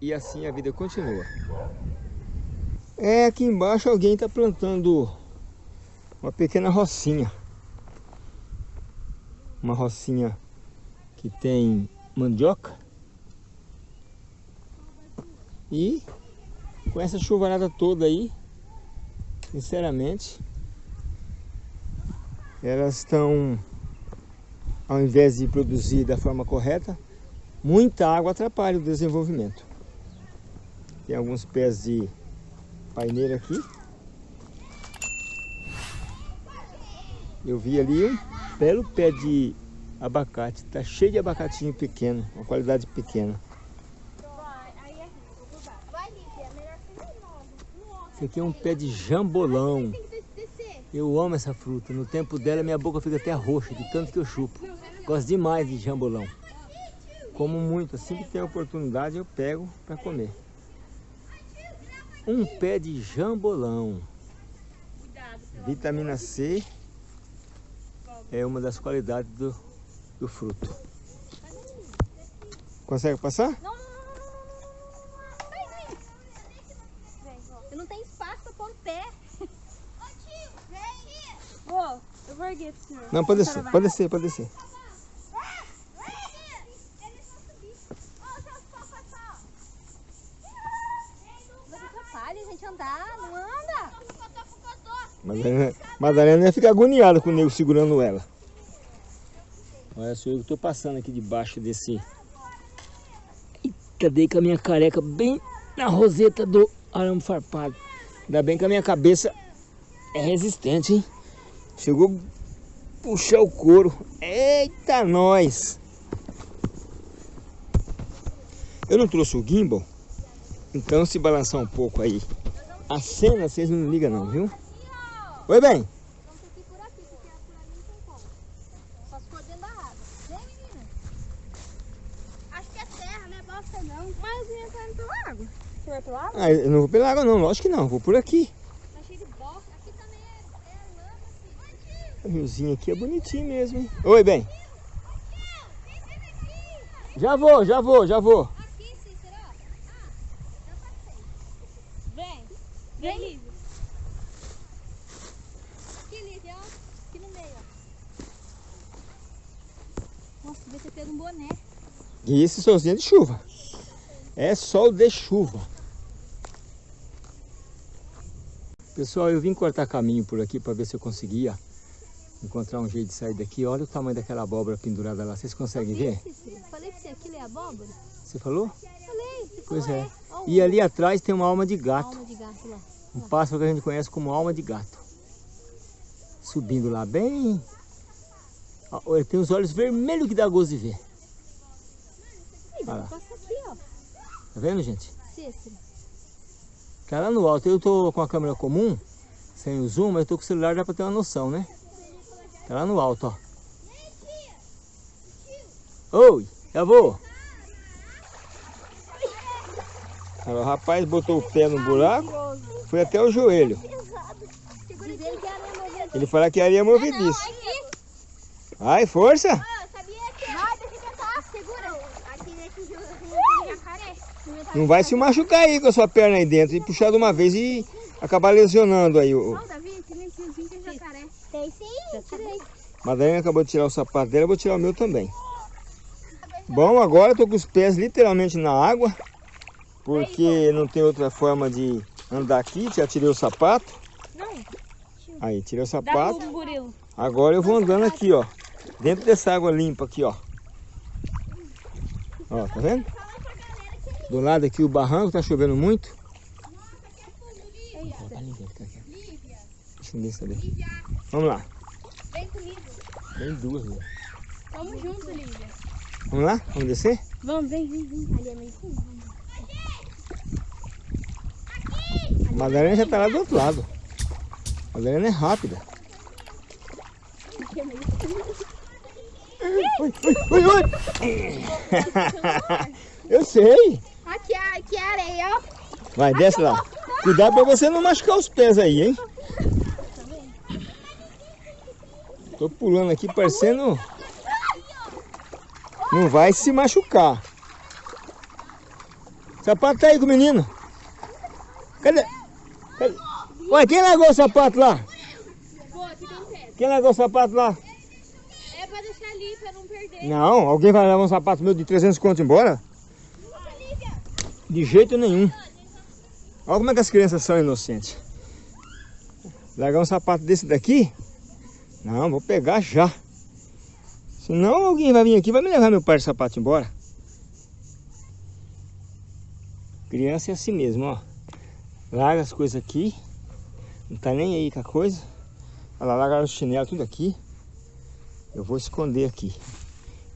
e assim a vida continua. É, aqui embaixo alguém está plantando uma pequena rocinha. Uma rocinha que tem mandioca. E com essa chuvarada toda aí, sinceramente, elas estão, ao invés de produzir da forma correta, muita água atrapalha o desenvolvimento. Tem alguns pés de paineira aqui. Eu vi ali um belo pé de abacate, está cheio de abacatinho pequeno, uma qualidade pequena. Esse aqui é um pé de jambolão. Eu amo essa fruta. No tempo dela, minha boca fica até roxa, de tanto que eu chupo. Gosto demais de jambolão. Como muito. Assim que tem oportunidade, eu pego para comer. Um pé de jambolão. Vitamina C é uma das qualidades do, do fruto. Consegue passar? Não, eu vou erguer pro senhor. Não, pode descer, pode descer, pode descer. gente andar, não anda. Madalena, ia ficar agoniada com o nego segurando ela. Olha só, eu estou passando aqui debaixo desse... Eita, dei com a minha careca bem na roseta do arame farpado. Ainda bem que a minha cabeça é resistente, hein? Chegou a puxar o couro. Eita, nós! Eu não trouxe o gimbal, então se balançar um pouco aí a cena, vocês não ligam não, viu? Oi, bem. Acho que é terra, não é bosta. Mas eu tá indo pela água. Você vai? Ah, eu não vou pela água não, lógico que não. Vou por aqui. O riozinho aqui é bonitinho mesmo, hein? Oi, bem. Já vou, já vou, já vou. Aqui, Cícero. Ah, já passei. Vem. Vem, Lívia. Aqui, Lívia, ó. Aqui no meio, ó. Nossa, devia ter pego um boné. E esse solzinho é de chuva. É sol de chuva. Pessoal, eu vim cortar caminho por aqui para ver se eu conseguia encontrar um jeito de sair daqui. Olha o tamanho daquela abóbora pendurada lá. Vocês conseguem ver? Falei pra você, aquilo é abóbora? Você falou? Falei. Você pois falou, é. é. E ali atrás tem uma alma de gato. Alma de gato lá. Um pássaro que a gente conhece como alma de gato. Subindo lá bem... Ele tem os olhos vermelhos que dá gosto de ver. Olha lá. Tá vendo, gente? Cícero. Tá lá no alto. Eu tô com a câmera comum, sem o zoom, mas eu tô com o celular, dá pra ter uma noção, né? Tá lá no alto, ó. Oi, já vou. O rapaz botou o pé no buraco, foi até o joelho. Ele falou que areia movediça. Ai, força! Não vai se machucar aí com a sua perna aí dentro e puxar de uma vez e acabar lesionando aí o... Não, Davi, tem jacaré. Tem sim, já tirei. Madalena acabou de tirar o sapato dela, eu vou tirar o meu também. Bom, agora eu tô com os pés literalmente na água, porque não tem outra forma de andar aqui, já tirei o sapato. Aí, tirei o sapato. Agora eu vou andando aqui, ó, dentro dessa água limpa aqui, ó. Ó, tá vendo? Do lado aqui o barranco, tá chovendo muito. Deixa eu ver tá. Vamos lá. Vem comigo. Tem duas, né? Vamos junto, Lívia. Vamos lá? Vamos descer? Vamos, vem, vem, vem. Ali é meio fundo. A Madalena já tá lá do outro lado. A Madalena é rápida. Oi, oi, oi, oi. Eu sei. Areia, ó. Vai, desce lá. Cuidado pra você não machucar os pés aí, hein? Tô pulando aqui parecendo... Não vai se machucar. sapato tá aí com o menino. Cadê? Cadê? Ué, quem largou o sapato lá? Quem largou o sapato lá? É pra deixar ali, pra não perder. Não, alguém vai levar um sapato meu de 300 conto embora? De jeito nenhum. Olha como é que as crianças são inocentes. Largar um sapato desse daqui? Não, vou pegar já. Senão alguém vai vir aqui e vai me levar meu par de sapato embora. Criança é assim mesmo, ó. Larga as coisas aqui. Não tá nem aí com a coisa. Olha lá, largaram o chinelo tudo aqui. Eu vou esconder aqui.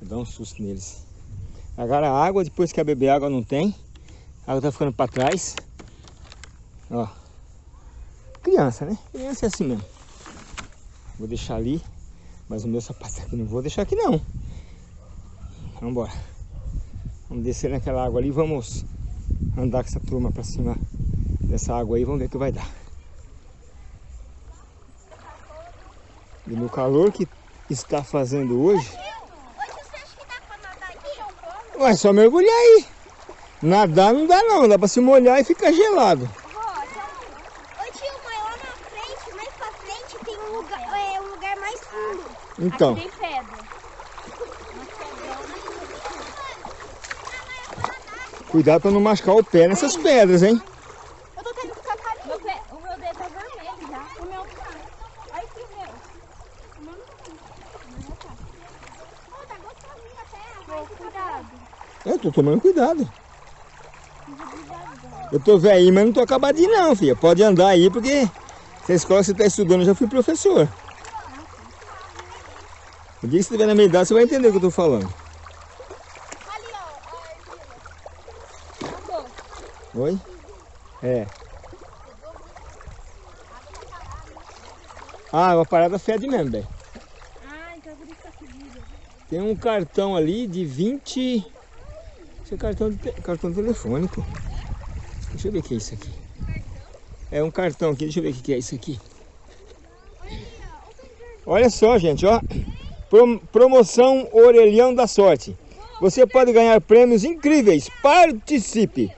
Vou dar um susto neles. Largaram a água, depois que a beber água não tem. A água tá ficando para trás. Ó. Criança, né? Criança é assim mesmo. Vou deixar ali. Mas o meu sapato aqui não vou deixar aqui não. Vamos embora. Vamos descer naquela água ali vamos andar com essa turma para cima dessa água aí. Vamos ver o que vai dar. E no calor que está fazendo hoje... Hoje você acha que dá pra nadar aqui? Ué, só mergulhar aí. Nadar não dá não, dá para se molhar e ficar gelado. Vó, Ô tio, mas lá na frente, mais pra frente, tem um lugar, é, um lugar mais fundo. Então, Aqui tem pedra. cuidado para não machucar o pé nessas pedras, hein? Eu tô tendo que ficar ali. Meu pé, o meu dedo tá vermelho já. O meu tá. Olha aqui o meu. O meu não tá. Pô, tá gostosinho até. Vai, Cuidado. Eu tô tomando cuidado. Eu tô velhinho, mas não tô acabadinho não, filha. Pode andar aí, porque essa escola que você tá estudando, eu já fui professor. O dia que você estiver na minha idade, você vai entender o que eu tô falando. Acabou. Oi? É. Ah, uma parada fede mesmo, velho. Ah, então por isso tá fedida. Tem um cartão ali de 20... Isso é cartão, de te- cartão telefônico. Deixa eu ver o que é isso aqui. É um cartão aqui, deixa eu ver o que é isso aqui. Olha só, gente, ó. Prom- promoção Orelhão da Sorte. Você pode ganhar prêmios incríveis. Participe!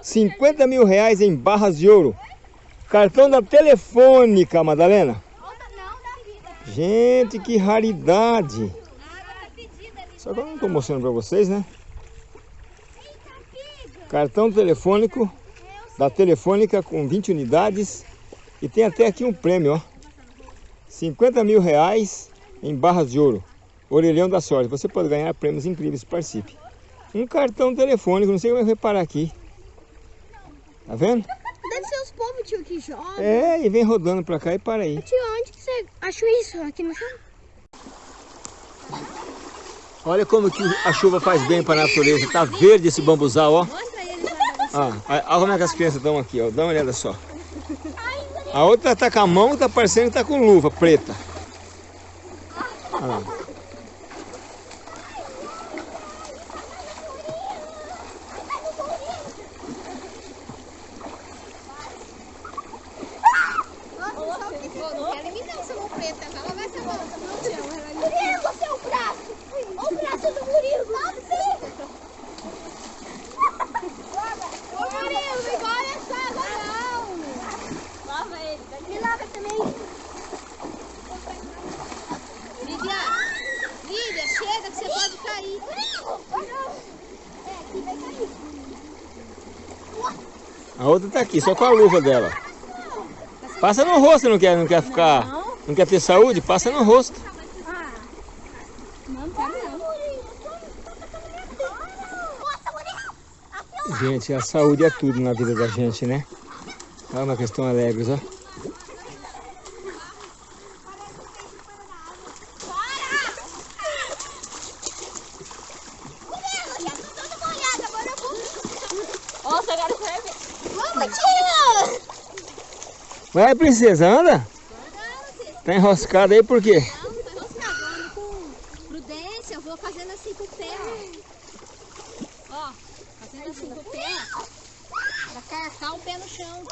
50 mil reais em barras de ouro. Cartão da Telefônica, Madalena. Gente, que raridade. Só que eu não estou mostrando para vocês, né? Cartão telefônico da Telefônica com 20 unidades. E tem até aqui um prêmio, ó. 50 mil reais em barras de ouro. Orelhão da sorte. Você pode ganhar prêmios incríveis. Participe. Um cartão telefônico. Não sei como é que vai parar aqui. Tá vendo? Deve ser os povos, tio, que jogam. É, e vem rodando pra cá e para aí. Tio, onde que você achou isso? Aqui no chão? Olha como que a chuva faz bem para a natureza. Tá verde esse bambuzal, ó. Mostra ele lá da Ah, olha como é que as crianças estão aqui, ó. Dá uma olhada só. A outra tá com a mão, tá parecendo que tá com luva preta. Olha lá. Não em mim não, seu mão preta. Ela vai ser mão. Murilo, seu braço. Olha o braço do Murilo. Ô Murilo, não engole essa água não. Lava ele. Me lava também. Lídia, Lídia, chega que você pode cair. É, aqui vai cair. A outra tá aqui, só com a luva dela. Passa no rosto, não quer, não quer ficar. Não quer ter saúde? Passa no rosto. Gente, a saúde é tudo na vida da gente, né? Olha uma questão alegres, ó. Murilo, já tô toda molhada. Agora eu vou... Nossa, agora você vai ver. Vamos, tio. Vai, princesa, anda. Tá enroscada aí por quê? Não, tô enroscando com prudência. Eu vou fazendo assim com o pé, ó. Ó, fazendo assim com o pé. Pra carcar o pé no chão.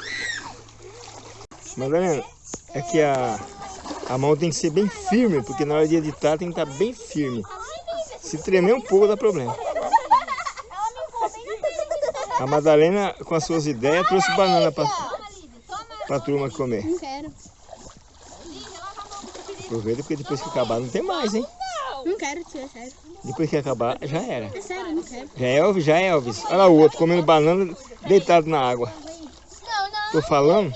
Madalena, é que a, a mão tem que ser bem firme, porque na hora de editar tem que estar bem firme. Se tremer um pouco dá problema. Ela me voou bem na frente. A Madalena, com as suas ideias, trouxe banana para a turma comer. Não quero. Aproveita porque depois que acabar não tem mais, hein? Não quero, tia, sério. Depois que acabar, já era. É sério, não quero. Já é Elvis, já é Elvis. Olha lá o outro comendo banana deitado na água. Não, não. Tô falando.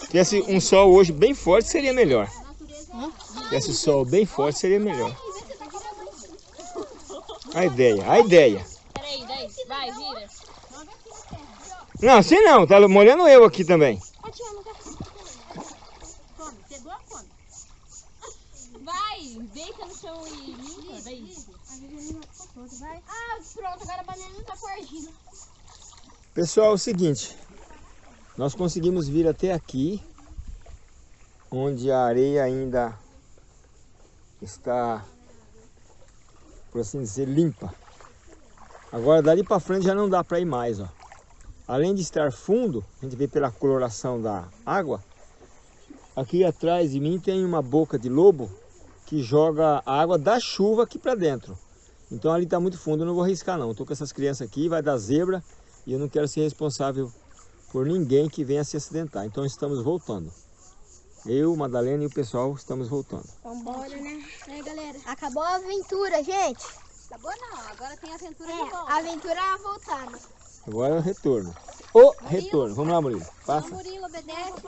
Se tivesse um sol hoje bem forte, seria melhor. Se tivesse sol bem forte, seria melhor. A ideia, a ideia. Vai, vira. Não, assim não, tá molhando eu aqui também. Come, pegou a fome. Vai, deita no chão e limpa. Daí. Ah, pronto, agora a banana tá com argila. Pessoal, é o seguinte. Nós conseguimos vir até aqui, onde a areia ainda está, por assim dizer, limpa. Agora dali para frente já não dá para ir mais, ó. Além de estar fundo, a gente vê pela coloração da água, aqui atrás de mim tem uma boca de lobo que joga a água da chuva aqui para dentro. Então ali está muito fundo, eu não vou arriscar não. Estou com essas crianças aqui, vai dar zebra e eu não quero ser responsável por ninguém que venha se acidentar. Então estamos voltando. Eu, Madalena e o pessoal estamos voltando. Vambora, né? Né, galera? Acabou a aventura, gente. Acabou não, agora tem aventura de É, volta. a aventura é voltar, né? Agora é o retorno. O retorno. Vamos lá, Murilo. Passa. Murilo, obedece.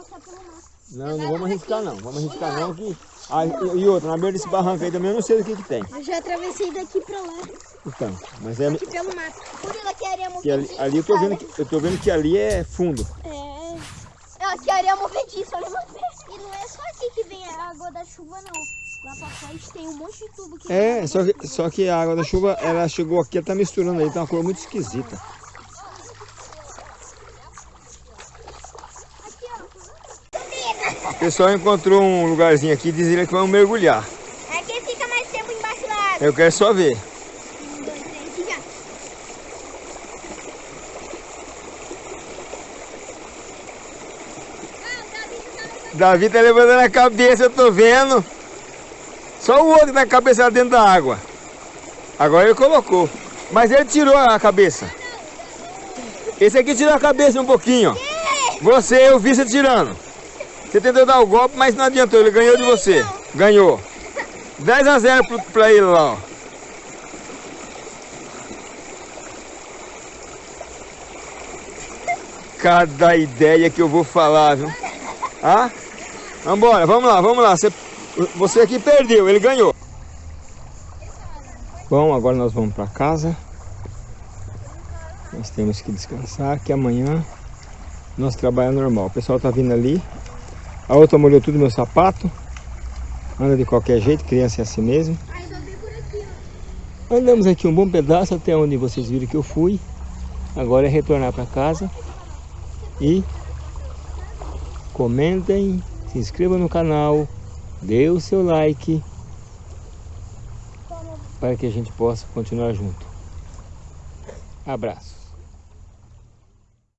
Não, não vamos arriscar não. Vamos arriscar não que... Ah, e e outra, na beira desse barranco aí também eu não sei o que que tem. Eu já atravessei daqui pra lá, Então, mas é... aqui pelo mato. Murilo, aqui é areia Que ali, movediça. ali eu tô vendo que, eu tô vendo que ali é fundo. É. Aqui é areia movediça, olha você. E não é só aqui que vem a água da chuva, não. Lá pra frente tem um monte de tubo que É, só que, só que a água da chuva, ela chegou aqui, ela tá misturando aí, tá uma cor muito esquisita. O pessoal encontrou um lugarzinho aqui, diz ele que vão mergulhar. É que fica mais tempo embaixo da água. Eu quero só ver. Dois, três já. Davi tá levantando a cabeça, eu tô vendo. Só o outro na cabeça dentro da água. Agora ele colocou. Mas ele tirou a cabeça. Esse aqui tirou a cabeça um pouquinho. Você, eu vi você tirando. Você tentou dar o golpe, mas não adiantou. Ele ganhou de você. Ganhou. 10 a 0 pro- pra ele lá, ó. Cada ideia que eu vou falar, viu? Ah? Vambora, vamos lá, vamos lá. Você, você aqui perdeu, ele ganhou. Bom, agora nós vamos para casa. Nós temos que descansar, que amanhã nosso trabalho é normal. O pessoal tá vindo ali. A outra molhou tudo meu sapato. Anda de qualquer jeito, criança é assim mesmo. Andamos aqui um bom pedaço até onde vocês viram que eu fui. Agora é retornar para casa e comentem, se inscrevam no canal, dê o seu like para que a gente possa continuar junto. Abraço.